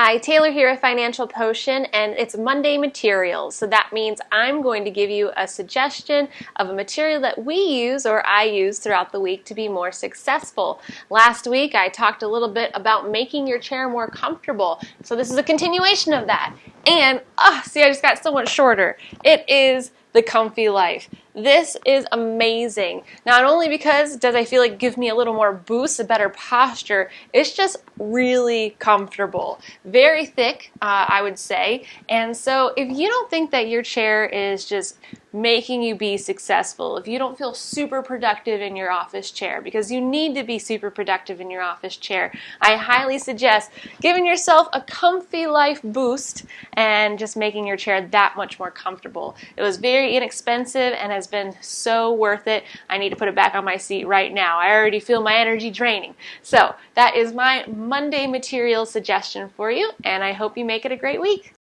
Hi, Taylor here at Financial Potion, and it's Monday materials. So that means I'm going to give you a suggestion of a material that we use or I use throughout the week to be more successful. Last week I talked a little bit about making your chair more comfortable. So this is a continuation of that. And, oh, see, I just got so much shorter. It is the ComfiLife. This is amazing. Not only because does I feel like give me a little more boost, a better posture, it's just really comfortable. Very thick, uh, I would say. And so if you don't think that your chair is just making you be successful, if you don't feel super productive in your office chair, because you need to be super productive in your office chair, I highly suggest giving yourself a ComfiLife boost and just making your chair that much more comfortable. It was very inexpensive and has been so worth it. I need to put it back on my seat right now. I already feel my energy draining. So that is my Monday material suggestion for you, and I hope you make it a great week.